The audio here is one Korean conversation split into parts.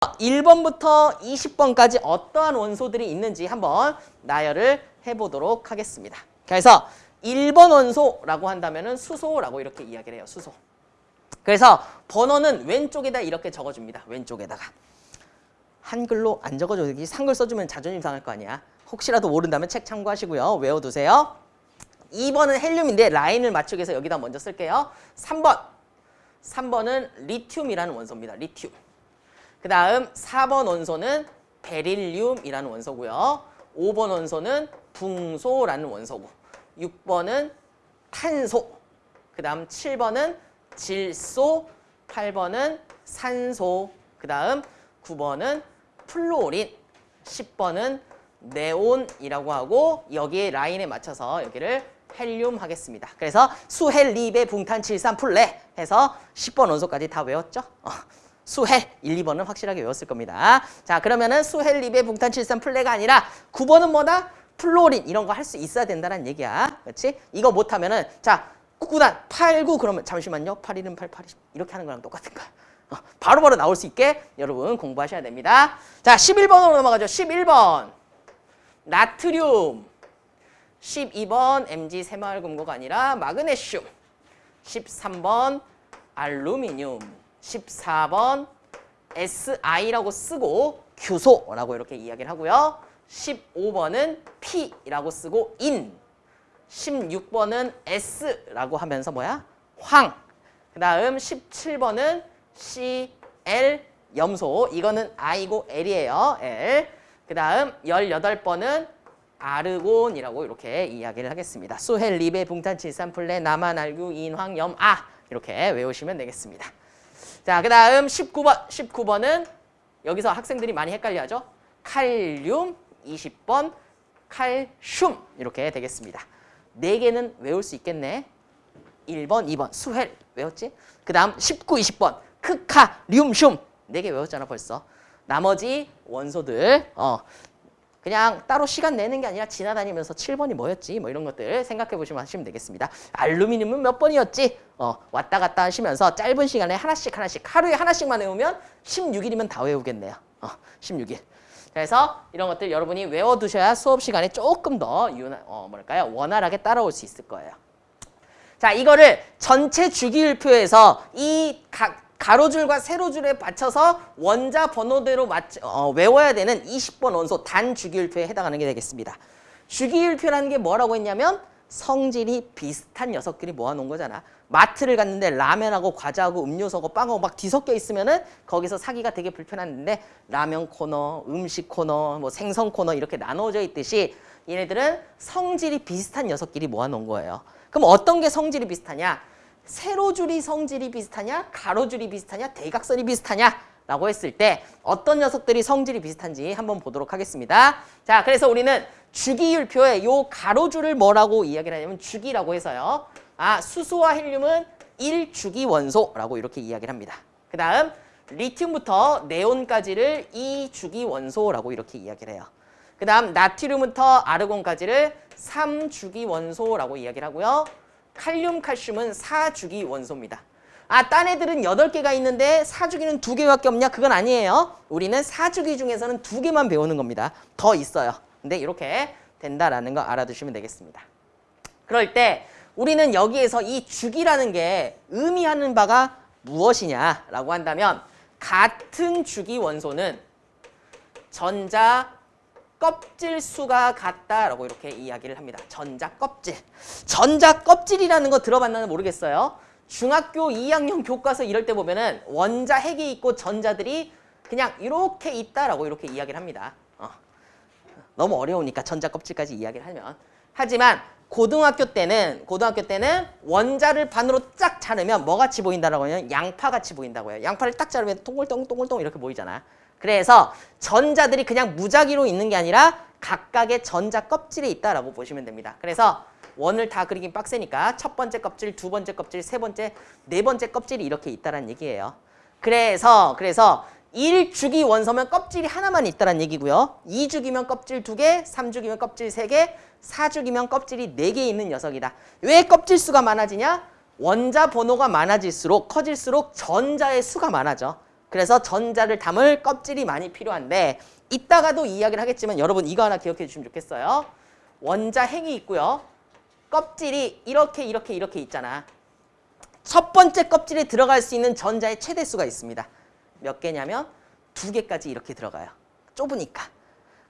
1번부터 20번까지 어떠한 원소들이 있는지 한번 나열을 해보도록 하겠습니다. 그래서 1번 원소라고 한다면 수소라고 이렇게 이야기를 해요. 수소. 그래서 번호는 왼쪽에다 이렇게 적어줍니다. 왼쪽에다가. 한글로 안 적어줘. 여기 한글 써주면 자존심 상할 거 아니야. 혹시라도 모른다면 책 참고하시고요. 외워두세요. 2번은 헬륨인데 라인을 맞추기 위해서 여기다 먼저 쓸게요. 3번. 3번은 리튬이라는 원소입니다. 리튬. 그 다음 4번 원소는 베릴륨이라는 원소고요. 5번 원소는 붕소라는 원소고 6번은 탄소, 그 다음 7번은 질소, 8번은 산소, 그 다음 9번은 플로린, 10번은 네온이라고 하고 여기에 라인에 맞춰서 여기를 헬륨 하겠습니다. 그래서 수헬리베 붕탄질산 플네 해서 10번 원소까지 다 외웠죠? 어. 수헬 1, 2번은 확실하게 외웠을 겁니다. 자 그러면은 수헬리베 붕탄질산 플네가 아니라 9번은 뭐다? 플로린 이런 거 할 수 있어야 된다는 얘기야. 그렇지? 이거 못하면은 자 9단 8, 9 그러면 잠시만요. 8, 1은 8, 8, 2 이렇게 하는 거랑 똑같은 거야. 어, 바로바로 바로 나올 수 있게 여러분 공부하셔야 됩니다. 자 11번으로 넘어가죠. 11번 나트륨 12번 Mg 새마을금고가 아니라 마그네슘 13번 알루미늄 14번 SI라고 쓰고 규소라고 이렇게 이야기를 하고요. 15번은 P라고 쓰고 인 16번은 S라고 하면서 뭐야? 황. 그 다음 17번은 CL 염소. 이거는 I고 L이에요. L. 그 다음 18번은 아르곤이라고 이렇게 이야기를 하겠습니다. 수헬, 리베, 붕탄, 칠산플레, 나만, 알규, 인황, 염, 아 이렇게 외우시면 되겠습니다. 자, 그 다음 19번. 19번은 여기서 학생들이 많이 헷갈려하죠. 칼륨 20번, 칼슘 이렇게 되겠습니다. 네 개는 외울 수 있겠네. 1번, 2번 수헬 외웠지? 그 다음 19, 20번 크카, 륨슘 네개 외웠잖아 벌써. 나머지 원소들 어 그냥 따로 시간 내는 게 아니라 지나다니면서 7번이 뭐였지? 뭐 이런 것들 생각해 보시면 하시면 되겠습니다. 알루미늄은 몇 번이었지? 어, 왔다 갔다 하시면서 짧은 시간에 하나씩 하나씩 하루에 하나씩만 외우면 16일이면 다 외우겠네요. 어, 16일. 그래서 이런 것들 여러분이 외워두셔야 수업 시간에 조금 더 유나, 어, 뭐랄까요? 원활하게 따라올 수 있을 거예요. 자, 이거를 전체 주기율표에서 이 각 가로줄과 세로줄에 받쳐서 원자 번호대로 맞, 어, 외워야 되는 20번 원소 단 주기율표에 해당하는 게 되겠습니다. 주기율표라는 게 뭐라고 했냐면 성질이 비슷한 녀석끼리 모아놓은 거잖아. 마트를 갔는데 라면하고 과자하고 음료수하고 빵하고 막 뒤섞여 있으면은 거기서 사기가 되게 불편한데 라면 코너, 음식 코너, 뭐 생선 코너 이렇게 나눠져 있듯이 얘네들은 성질이 비슷한 녀석끼리 모아놓은 거예요. 그럼 어떤 게 성질이 비슷하냐? 세로줄이 성질이 비슷하냐? 가로줄이 비슷하냐? 대각선이 비슷하냐? 라고 했을 때 어떤 녀석들이 성질이 비슷한지 한번 보도록 하겠습니다. 자, 그래서 우리는 주기율표에 요 가로줄을 뭐라고 이야기를 하냐면 주기라고 해서요. 아, 수소와 헬륨은 1주기 원소라고 이렇게 이야기를 합니다. 그 다음 리튬부터 네온까지를 2주기 원소라고 이렇게 이야기를 해요. 그 다음 나트륨부터 아르곤까지를 3주기 원소라고 이야기를 하고요. 칼륨, 칼슘은 4주기 원소입니다. 아, 딴 애들은 8개가 있는데 4주기는 2개밖에 없냐? 그건 아니에요. 우리는 4주기 중에서는 2개만 배우는 겁니다. 더 있어요. 근데 이렇게 된다라는 거 알아두시면 되겠습니다. 그럴 때 우리는 여기에서 이 주기라는 게 의미하는 바가 무엇이냐라고 한다면 같은 주기 원소는 전자 껍질 수가 같다라고 이렇게 이야기를 합니다. 전자 껍질. 전자 껍질이라는 거 들어봤나는 모르겠어요. 중학교 2학년 교과서 이럴 때 보면은 원자 핵이 있고 전자들이 그냥 이렇게 있다라고 이렇게 이야기를 합니다. 어. 너무 어려우니까 전자 껍질까지 이야기를 하면. 하지만 고등학교 때는 고등학교 때는 원자를 반으로 쫙 자르면 뭐 같이 보인다라고 하면 양파 같이 보인다고 해요. 양파를 딱 자르면 동글동글동글 이렇게 보이잖아. 그래서 전자들이 그냥 무작위로 있는 게 아니라 각각의 전자 껍질에 있다라고 보시면 됩니다. 그래서 원을 다 그리긴 빡세니까 첫 번째 껍질, 두 번째 껍질, 세 번째, 네 번째 껍질이 이렇게 있다는 얘기예요. 그래서 그래서 1주기 원소면 껍질이 하나만 있다는 얘기고요. 2주기면 껍질 2개, 3주기면 껍질 3개, 4주기면 껍질이 4개 있는 녀석이다. 왜 껍질 수가 많아지냐? 원자 번호가 많아질수록 커질수록 전자의 수가 많아져. 그래서 전자를 담을 껍질이 많이 필요한데 이따가도 이야기를 하겠지만 여러분 이거 하나 기억해 주시면 좋겠어요. 원자 핵이 있고요. 껍질이 이렇게 이렇게 이렇게 있잖아. 첫 번째 껍질에 들어갈 수 있는 전자의 최대수가 있습니다. 몇 개냐면 두 개까지 이렇게 들어가요. 좁으니까.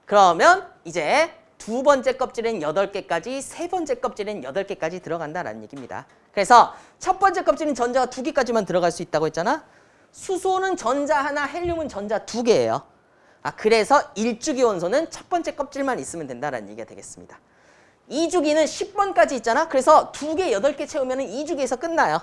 그러면 이제 두 번째 껍질엔 여덟 개까지 세 번째 껍질엔 여덟 개까지 들어간다라는 얘기입니다. 그래서 첫 번째 껍질은 전자가 두 개까지만 들어갈 수 있다고 했잖아. 수소는 전자 하나, 헬륨은 전자 두 개예요. 아 그래서 일주기 원소는 첫 번째 껍질만 있으면 된다라는 얘기가 되겠습니다. 2주기는 10번까지 있잖아. 그래서 두 개, 여덟 개 채우면 2주기에서 끝나요.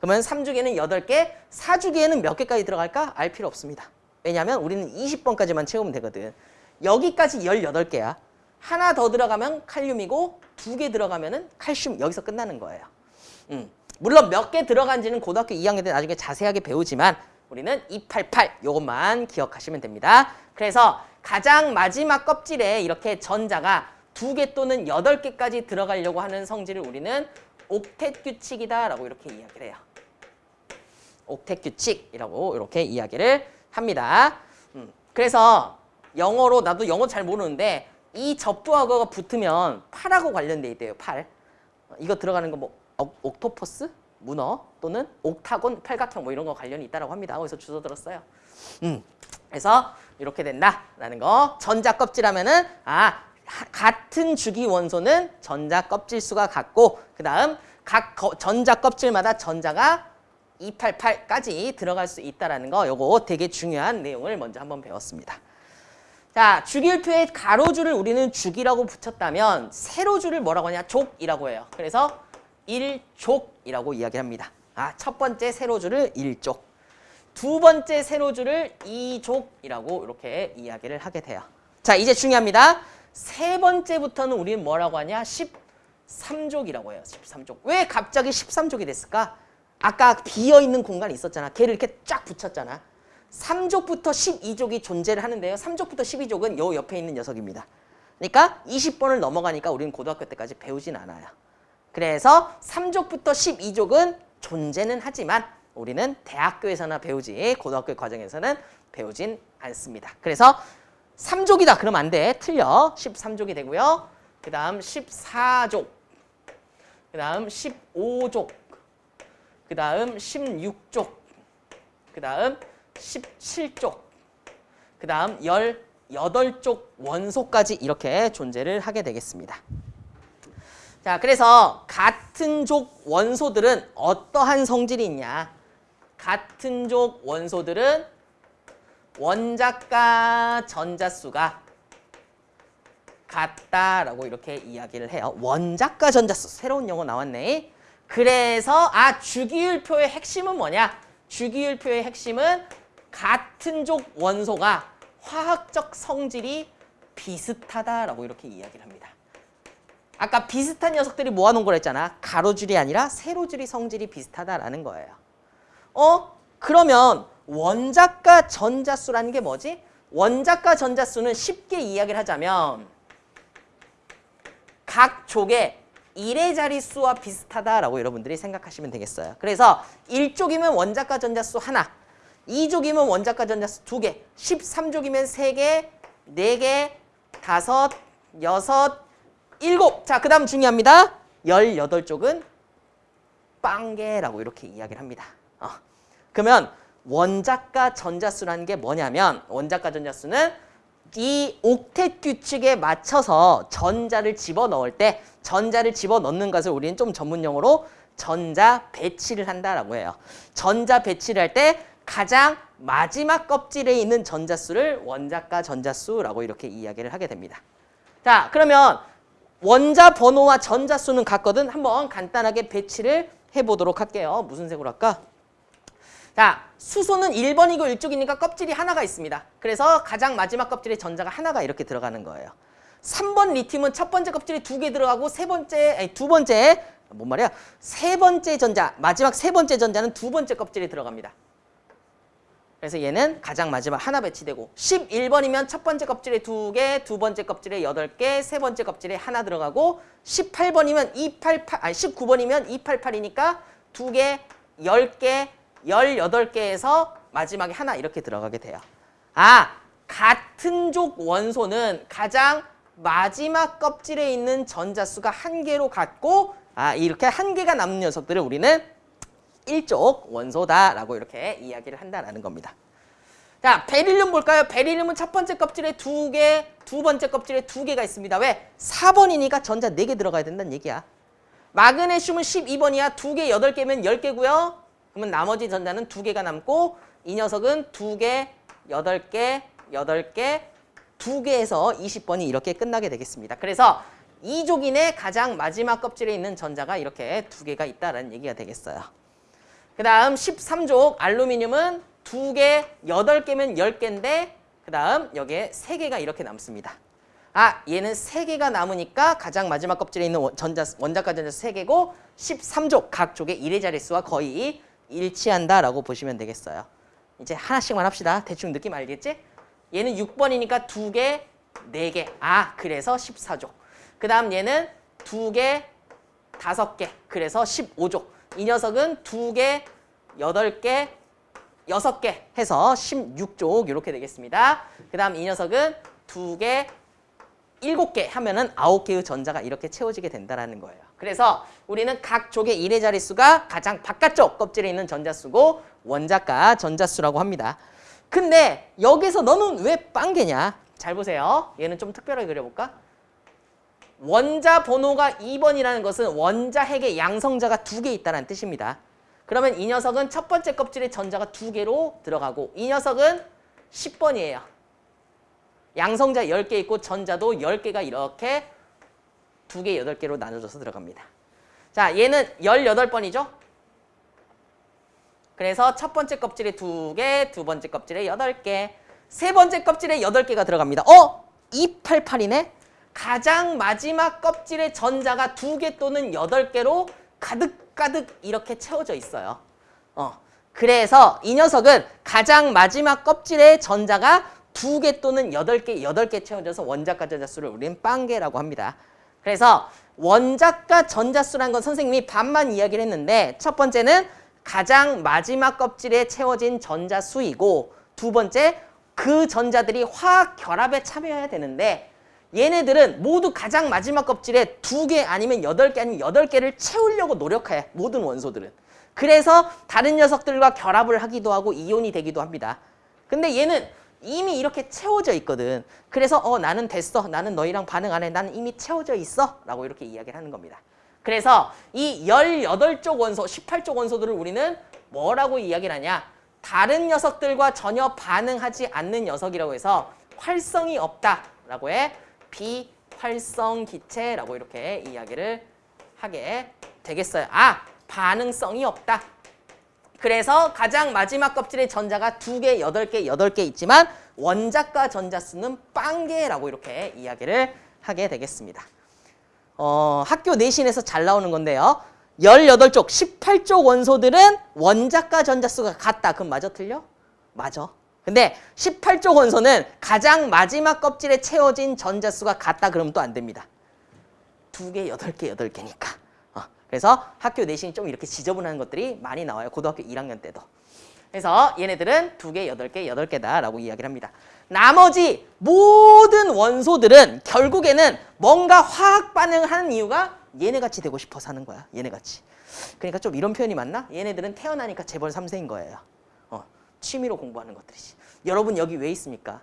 그러면 3주기에는 8개, 4주기에는 몇 개까지 들어갈까? 알 필요 없습니다. 왜냐하면 우리는 20번까지만 채우면 되거든. 여기까지 18개야. 하나 더 들어가면 칼륨이고 두 개 들어가면 칼슘 여기서 끝나는 거예요. 음. 물론 몇 개 들어간지는 고등학교 2학년 때 나중에 자세하게 배우지만 우리는 288 요것만 기억하시면 됩니다. 그래서 가장 마지막 껍질에 이렇게 전자가 두 개 또는 여덟 개까지 들어가려고 하는 성질을 우리는 옥텟 규칙이다라고 이렇게 이야기를 해요. 옥텟 규칙이라고 이렇게 이야기를 합니다. 음, 그래서 영어로 나도 영어 잘 모르는데 이 접두하고가 붙으면 팔하고 관련돼 있대요. 팔. 어, 이거 들어가는 거 뭐 옥토퍼스, 문어 또는 옥타곤, 팔각형 뭐 이런 거 관련이 있다라고 합니다. 거기서 주워 들었어요. 음, 그래서 이렇게 된다라는 거. 전자 껍질 하면은 아 같은 주기 원소는 전자 껍질 수가 같고 그 다음 각 거, 전자 껍질마다 전자가 288까지 들어갈 수 있다는 거 요거 되게 중요한 내용을 먼저 한번 배웠습니다. 자, 주기율표에 가로줄을 우리는 주기라고 붙였다면 세로줄을 뭐라고 하냐? 족이라고 해요. 그래서 1족이라고 이야기합니다. 아, 첫 번째 세로줄을 1족. 두 번째 세로줄을 2족이라고 이렇게 이야기를 하게 돼요. 자, 이제 중요합니다. 세 번째부터는 우리는 뭐라고 하냐? 13족이라고 해요. 13족. 왜 갑자기 13족이 됐을까? 아까 비어있는 공간이 있었잖아. 걔를 이렇게 쫙 붙였잖아. 3족부터 12족이 존재를 하는데요. 3족부터 12족은 요 옆에 있는 녀석입니다. 그러니까 20번을 넘어가니까 우리는 고등학교 때까지 배우진 않아요. 그래서 3족부터 12족은 존재는 하지만 우리는 대학교에서나 배우지 고등학교 과정에서는 배우진 않습니다. 그래서 3족이다 그러면 안 돼. 틀려. 13족이 되고요. 그 다음 14족. 그 다음 15족. 그 다음 16족. 그 다음 17족. 그 다음 18족 원소까지 이렇게 존재를 하게 되겠습니다. 자, 그래서 같은 족 원소들은 어떠한 성질이 있냐? 같은 족 원소들은 원자과 전자수가 같다라고 이렇게 이야기를 해요. 원자과 전자수 새로운 용어 나왔네. 그래서 아 주기율표의 핵심은 뭐냐? 주기율표의 핵심은 같은 족 원소가 화학적 성질이 비슷하다라고 이렇게 이야기를 합니다. 아까 비슷한 녀석들이 모아놓은 걸 했잖아. 가로줄이 아니라 세로줄이 성질이 비슷하다라는 거예요. 어? 그러면 원자과 전자수라는 게 뭐지? 원자과 전자수는 쉽게 이야기를 하자면 각 족의 1의 자릿수와 비슷하다라고 여러분들이 생각하시면 되겠어요. 그래서 1족이면 원자과 전자수 하나, 2족이면 원자과 전자수 두 개, 13족이면 세 개, 네 개, 다섯, 여섯, 일곱. 자, 그 다음 중요합니다. 18쪽은 빵개라고 이렇게 이야기를 합니다. 어. 그러면 원자가 전자수라는 게 뭐냐면 원자가 전자수는 이 옥텟 규칙에 맞춰서 전자를 집어넣을 때 전자를 집어넣는 것을 우리는 좀 전문 용어로 전자 배치를 한다라고 해요. 전자 배치를 할 때 가장 마지막 껍질에 있는 전자수를 원자가 전자수라고 이렇게 이야기를 하게 됩니다. 자, 그러면 원자 번호와 전자 수는 같거든. 한번 간단하게 배치를 해보도록 할게요. 무슨 색으로 할까? 자, 수소는 1번이고 1쪽이니까 껍질이 하나가 있습니다. 그래서 가장 마지막 껍질에 전자가 하나가 이렇게 들어가는 거예요. 3번 리튬은 첫 번째 껍질이 두 개 들어가고 세 번째, 아니 두 번째, 뭔 말이야? 세 번째 전자, 마지막 세 번째 전자는 두 번째 껍질에 들어갑니다. 그래서 얘는 가장 마지막 하나 배치되고 11번이면 첫 번째 껍질에 두 개, 두 번째 껍질에 여덟 개, 세 번째 껍질에 하나 들어가고 18번이면 288, 아니 19번이면 288이니까 두 개, 열 개, 18개에서 마지막에 하나 이렇게 들어가게 돼요. 아, 같은 족 원소는 가장 마지막 껍질에 있는 전자수가 한 개로 같고 아, 이렇게 한 개가 남는 녀석들을 우리는 일족 원소다라고 이렇게 이야기를 한다라는 겁니다. 자, 베릴륨 볼까요? 베릴륨은 첫 번째 껍질에 두 개, 두 번째 껍질에 두 개가 있습니다. 왜? 4번이니까 전자 네 개 들어가야 된다는 얘기야. 마그네슘은 12번이야. 두 개, 여덟 개면 10개고요. 그러면 나머지 전자는 두 개가 남고 이 녀석은 두 개, 여덟 개, 여덟 개, 두 개에서 20번이 이렇게 끝나게 되겠습니다. 그래서 이족인의 가장 마지막 껍질에 있는 전자가 이렇게 두 개가 있다는 얘기가 되겠어요. 그 다음 13족 알루미늄은 두 개, 여덟 개면 열 개인데 그 다음 여기에 세 개가 이렇게 남습니다. 아 얘는 세 개가 남으니까 가장 마지막 껍질에 있는 원- 전자, 원자가 전자 세 개고 13족 각 족의 일의 자릿수와 거의 일치한다라고 보시면 되겠어요. 이제 하나씩만 합시다. 대충 느낌 알겠지? 얘는 6번이니까 두 개, 네 개. 아 그래서 14족. 그 다음 얘는 두 개, 다섯 개. 그래서 15족. 이 녀석은 두 개, 여덟 개, 여섯 개 해서 16족 이렇게 되겠습니다. 그 다음 이 녀석은 두 개, 일곱 개 하면은 아홉 개의 전자가 이렇게 채워지게 된다는 거예요. 그래서 우리는 각 족의 일의 자릿수가 가장 바깥쪽 껍질에 있는 전자수고 원자가 전자수라고 합니다. 근데 여기서 너는 왜 빵개냐? 잘 보세요. 얘는 좀 특별하게 그려볼까? 원자 번호가 2번이라는 것은 원자 핵의 양성자가 두 개 있다는 뜻입니다. 그러면 이 녀석은 첫 번째 껍질에 전자가 두 개로 들어가고 이 녀석은 10번이에요. 양성자 10개 있고 전자도 10개가 이렇게 두 개, 여덟 개로 나눠져서 들어갑니다. 자, 얘는 18번이죠? 그래서 첫 번째 껍질에 두 개, 두 번째 껍질에 여덟 개, 세 번째 껍질에 여덟 개가 들어갑니다. 어? 288이네? 가장 마지막 껍질에 전자가 두 개 또는 여덟 개로 가득가득 이렇게 채워져 있어요. 어. 그래서 이 녀석은 가장 마지막 껍질에 전자가 두 개 또는 여덟 개, 여덟 개 채워져서 원자가 전자수를 우리는 빵개라고 합니다. 그래서 원자가 전자수란 건 선생님이 반만 이야기를 했는데 첫 번째는 가장 마지막 껍질에 채워진 전자수이고 두 번째 그 전자들이 화학 결합에 참여해야 되는데 얘네들은 모두 가장 마지막 껍질에 두 개 아니면 여덟 개 아니면 여덟 개를 채우려고 노력해 모든 원소들은. 그래서 다른 녀석들과 결합을 하기도 하고 이온이 되기도 합니다. 근데 얘는 이미 이렇게 채워져 있거든. 그래서 어 나는 됐어. 나는 너희랑 반응 안 해. 나는 이미 채워져 있어. 라고 이렇게 이야기를 하는 겁니다. 그래서 이 18쪽 원소 18쪽 원소들을 우리는 뭐라고 이야기를 하냐? 다른 녀석들과 전혀 반응하지 않는 녀석이라고 해서 활성이 없다라고 해 비활성 기체라고 이렇게 이야기를 하게 되겠어요. 아 반응성이 없다. 그래서 가장 마지막 껍질에 전자가 두 개, 여덟 개, 여덟 개 있지만 원자가 전자수는 빵개라고 이렇게 이야기를 하게 되겠습니다. 어, 학교 내신에서 잘 나오는 건데요. 18쪽, 18쪽 원소들은 원자가 전자수가 같다. 그럼 맞아 틀려? 맞아. 근데 18쪽 원소는 가장 마지막 껍질에 채워진 전자수가 같다. 그러면 또 안 됩니다. 두 개, 여덟 개, 여덟 개니까. 어, 그래서 학교 내신이 좀 이렇게 지저분한 것들이 많이 나와요. 고등학교 1학년 때도. 그래서 얘네들은 두 개, 여덟 개, 여덟 개다라고 이야기를 합니다. 나머지 모든 원소들은 결국에는 뭔가 화학 반응을 하는 이유가 얘네같이 되고 싶어서 하는 거야. 얘네같이. 그러니까 좀 이런 표현이 맞나? 얘네들은 태어나니까 재벌 3세인 거예요. 어, 취미로 공부하는 것들이지. 여러분 여기 왜 있습니까?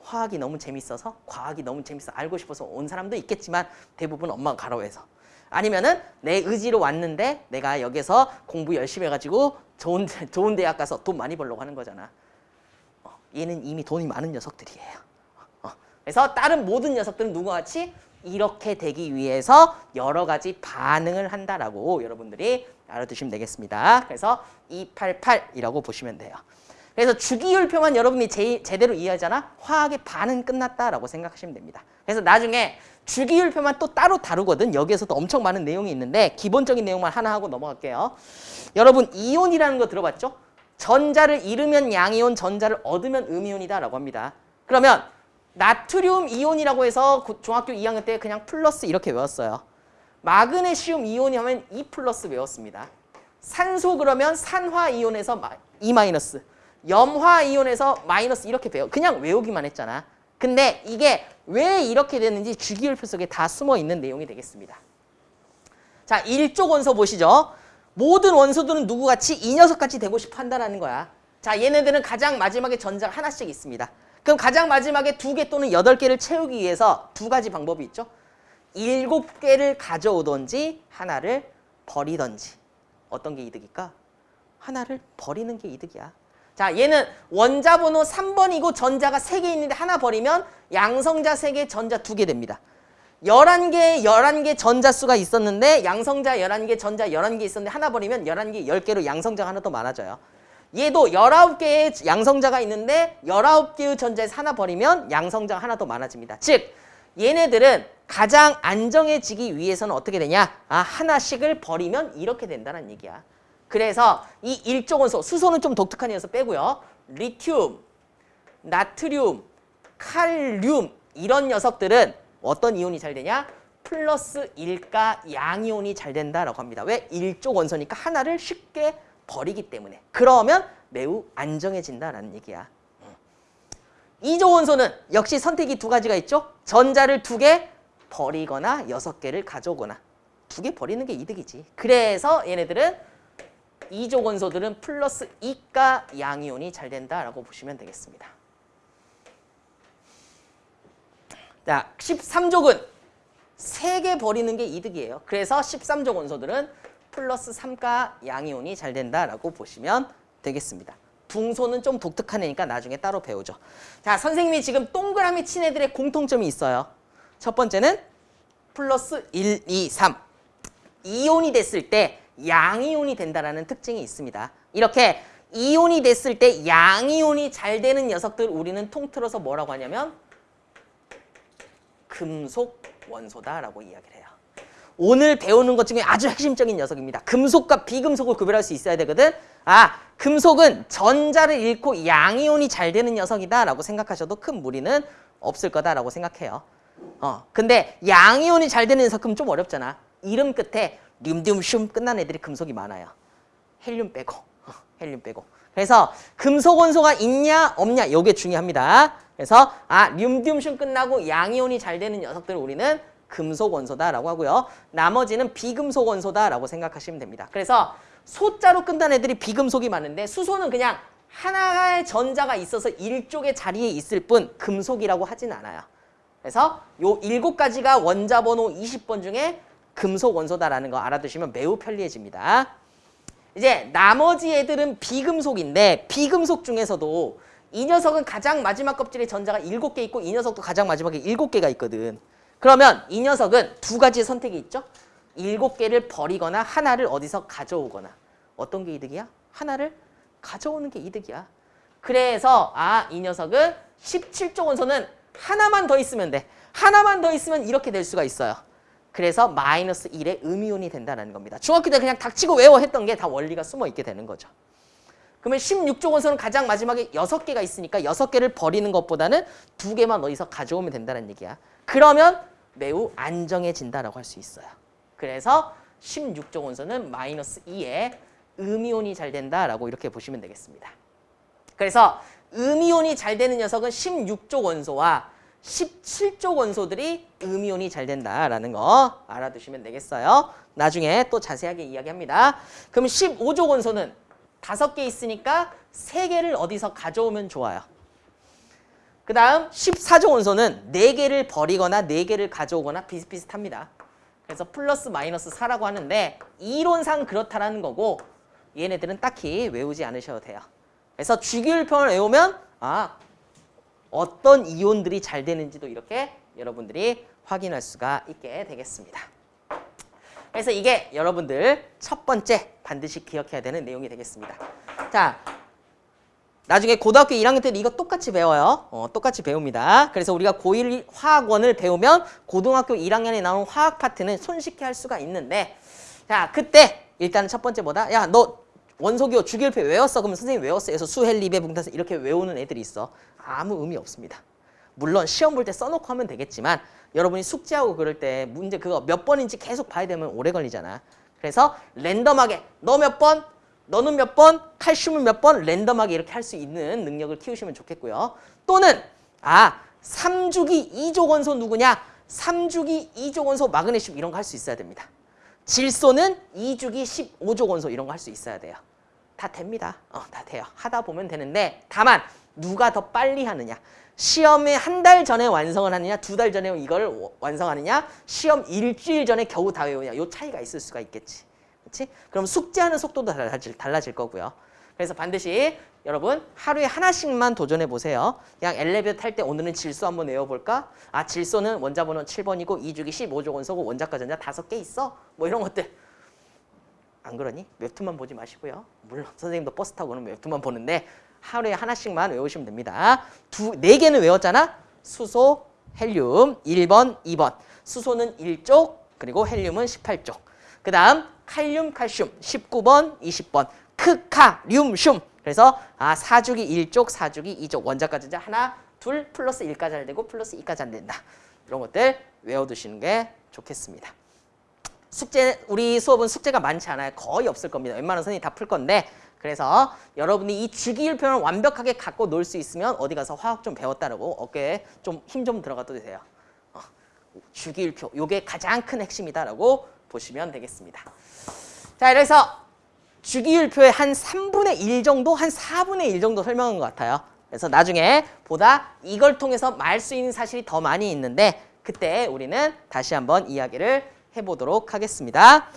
화학이 너무 재밌어서 과학이 너무 재밌어 알고 싶어서 온 사람도 있겠지만 대부분 엄마가 가라고 해서 아니면은 내 의지로 왔는데 내가 여기서 공부 열심히 해가지고 좋은 데- 좋은 대학 가서 돈 많이 벌려고 하는 거잖아. 어, 얘는 이미 돈이 많은 녀석들이에요. 어, 그래서 다른 모든 녀석들은 누구와 같이 이렇게 되기 위해서 여러 가지 반응을 한다라고 여러분들이 알아두시면 되겠습니다. 그래서 288이라고 보시면 돼요. 그래서 주기율표만 여러분이 제, 제대로 이해하잖아? 화학의 반은 끝났다라고 생각하시면 됩니다. 그래서 나중에 주기율표만 또 따로 다루거든. 여기에서도 엄청 많은 내용이 있는데 기본적인 내용만 하나 하고 넘어갈게요. 여러분 이온이라는 거 들어봤죠? 전자를 잃으면 양이온, 전자를 얻으면 음이온이다라고 합니다. 그러면 나트륨 이온이라고 해서 고- 중학교 2학년 때 그냥 플러스 이렇게 외웠어요. 마그네슘 이온이 하면 2 플러스 외웠습니다. 산소 그러면 산화 이온에서 2 마이너스. 염화 이온에서 마이너스 이렇게 배워. 그냥 외우기만 했잖아. 근데 이게 왜 이렇게 됐는지 주기율표 속에 다 숨어 있는 내용이 되겠습니다. 자, 1쪽 원소 보시죠. 모든 원소들은 누구같이 이 녀석같이 되고 싶어 한다는 거야. 자, 얘네들은 가장 마지막에 전자가 하나씩 있습니다. 그럼 가장 마지막에 두 개 또는 여덟 개를 채우기 위해서 두 가지 방법이 있죠. 일곱 개를 가져오던지 하나를 버리던지. 어떤 게 이득일까? 하나를 버리는 게 이득이야. 자, 얘는 원자 번호 3번이고 전자가 3개 있는데 하나 버리면 양성자 3개, 전자 2개 됩니다. 11개, 11개 전자수가 있었는데 양성자 11개, 전자 11개 있었는데 하나 버리면 11개, 10개로 양성자가 하나 더 많아져요. 얘도 19개의 양성자가 있는데 19개의 전자에서 하나 버리면 양성자가 하나 더 많아집니다. 즉, 얘네들은 가장 안정해지기 위해서는 어떻게 되냐? 아, 하나씩을 버리면 이렇게 된다는 얘기야. 그래서 이 일조 원소, 수소는 좀 독특한 녀석 빼고요. 리튬, 나트륨, 칼륨 이런 녀석들은 어떤 이온이 잘 되냐? 플러스 1가 양이온이 잘 된다라고 합니다. 왜? 일조 원소니까 하나를 쉽게 버리기 때문에. 그러면 매우 안정해진다라는 얘기야. 이조 원소는 역시 선택이 두 가지가 있죠. 전자를 두 개 버리거나 여섯 개를 가져오거나 두 개 버리는 게 이득이지. 그래서 얘네들은 이조 원소들은 플러스 2가 양이온이 잘 된다라고 보시면 되겠습니다. 자, 13족은 세개 버리는 게 이득이에요. 그래서 13족 원소들은 플러스 3가 양이온이 잘 된다라고 보시면 되겠습니다. 붕소는 좀 독특한 애니까 나중에 따로 배우죠. 자, 선생님이 지금 동그라미 친 애들의 공통점이 있어요. 첫 번째는 플러스 1, 2, 3. 이온이 됐을 때 양이온이 된다라는 특징이 있습니다. 이렇게 이온이 됐을 때 양이온이 잘 되는 녀석들 우리는 통틀어서 뭐라고 하냐면 금속 원소다라고 이야기를 해요. 오늘 배우는 것 중에 아주 핵심적인 녀석입니다. 금속과 비금속을 구별할 수 있어야 되거든. 아, 금속은 전자를 잃고 양이온이 잘 되는 녀석이다라고 생각하셔도 큰 무리는 없을 거다라고 생각해요. 어, 근데 양이온이 잘 되는 녀석은 좀 어렵잖아. 이름 끝에 륨듐슘 끝난 애들이 금속이 많아요. 헬륨 빼고, 어, 헬륨 빼고. 그래서 금속 원소가 있냐 없냐 이게 중요합니다. 그래서 아 륨듐슘 끝나고 양이온이 잘 되는 녀석들을 우리는 금속 원소다라고 하고요. 나머지는 비금속 원소다라고 생각하시면 됩니다. 그래서 소자로 끝난 애들이 비금속이 많은데 수소는 그냥 하나의 전자가 있어서 일쪽의 자리에 있을 뿐 금속이라고 하진 않아요. 그래서 요 일곱 가지가 원자 번호 20번 중에 금속 원소다라는 거 알아두시면 매우 편리해집니다. 이제 나머지 애들은 비금속인데 비금속 중에서도 이 녀석은 가장 마지막 껍질에 전자가 7개 있고 이 녀석도 가장 마지막에 7개가 있거든. 그러면 이 녀석은 두 가지 선택이 있죠. 7개를 버리거나 하나를 어디서 가져오거나 어떤 게 이득이야? 하나를 가져오는 게 이득이야. 그래서 아 이 녀석은 17조 원소는 하나만 더 있으면 돼. 하나만 더 있으면 이렇게 될 수가 있어요. 그래서 마이너스 1의 음이온이 된다는 겁니다. 중학교 때 그냥 닥치고 외워 했던 게 다 원리가 숨어 있게 되는 거죠. 그러면 16조 원소는 가장 마지막에 6개가 있으니까 6개를 버리는 것보다는 2개만 어디서 가져오면 된다는 얘기야. 그러면 매우 안정해진다라고 할 수 있어요. 그래서 16조 원소는 마이너스 2의 음이온이 잘 된다라고 이렇게 보시면 되겠습니다. 그래서 음이온이 잘 되는 녀석은 16조 원소와 17조 원소들이 음이온이 잘 된다라는 거 알아두시면 되겠어요. 나중에 또 자세하게 이야기합니다. 그럼 15조 원소는 5개 있으니까 3개를 어디서 가져오면 좋아요. 그 다음 14조 원소는 4개를 버리거나 4개를 가져오거나 비슷비슷합니다. 그래서 플러스 마이너스 4라고 하는데 이론상 그렇다라는 거고 얘네들은 딱히 외우지 않으셔도 돼요. 그래서 주기율표를 외우면 아 어떤 이온들이 잘 되는지도 이렇게 여러분들이 확인할 수가 있게 되겠습니다. 그래서 이게 여러분들 첫 번째 반드시 기억해야 되는 내용이 되겠습니다. 자, 나중에 고등학교 1학년 때는 이거 똑같이 배워요. 어, 똑같이 배웁니다. 그래서 우리가 고1 화학원을 배우면 고등학교 1학년에 나오는 화학 파트는 손쉽게 할 수가 있는데 자, 그때 일단은 첫 번째 뭐다? 야, 너 원소기호 주기율표 외웠어? 그러면 선생님 외웠어. 그래서 수헬, 리베, 붕탄산 이렇게 외우는 애들이 있어. 아무 의미 없습니다. 물론 시험 볼 때 써놓고 하면 되겠지만 여러분이 숙제하고 그럴 때 문제 그거 몇 번인지 계속 봐야 되면 오래 걸리잖아. 그래서 랜덤하게 너 몇 번? 너는 몇 번, 칼슘은 몇 번 랜덤하게 이렇게 할 수 있는 능력을 키우시면 좋겠고요. 또는 아 3주기 2족 원소 누구냐? 3주기 2족 원소 마그네슘 이런 거 할 수 있어야 됩니다. 질소는 2주기 15족 원소 이런 거 할 수 있어야 돼요. 다 됩니다. 어, 다 돼요. 하다 보면 되는데 다만 누가 더 빨리 하느냐. 시험에 한 달 전에 완성을 하느냐, 두 달 전에 이걸 워- 완성하느냐, 시험 일주일 전에 겨우 다 외우냐. 요 차이가 있을 수가 있겠지. 그렇지? 그럼 숙제하는 속도도 달라질, 달라질 거고요. 그래서 반드시 여러분 하루에 하나씩만 도전해 보세요. 그냥 엘리베이터 탈 때 오늘은 질소 한번 외워볼까? 아 질소는 원자번호 7번이고 2주기 15조 원소고 원자과 전자 다섯 개 있어? 뭐 이런 것들 안 그러니? 웹툰만 보지 마시고요. 물론 선생님도 버스 타고는 웹툰만 보는데 하루에 하나씩만 외우시면 됩니다. 두, 네 개는 외웠잖아? 수소, 헬륨 1번, 2번. 수소는 1족, 그리고 헬륨은 18족. 그 다음 칼륨, 칼슘 19번, 20번. 크카, 륨, 슘. 그래서 아 4주기 1족, 4주기 2족. 원자가 전자 하나, 둘, 플러스 1가 이온 되고 플러스 2가 이온 된다. 이런 것들 외워두시는 게 좋겠습니다. 숙제 우리 수업은 숙제가 많지 않아요. 거의 없을 겁니다. 웬만한 선생님이 다 풀 건데 그래서 여러분이 이 주기율표를 완벽하게 갖고 놀 수 있으면 어디 가서 화학 좀 배웠다라고 어깨에 좀 힘좀 들어가도 되세요. 어, 주기율표 요게 가장 큰 핵심이다라고 보시면 되겠습니다. 자 그래서 주기율표의 한 3분의 1 정도, 한 4분의 1 정도 설명한 것 같아요. 그래서 나중에 보다 이걸 통해서 말 수 있는 사실이 더 많이 있는데 그때 우리는 다시 한번 이야기를 해보도록 하겠습니다.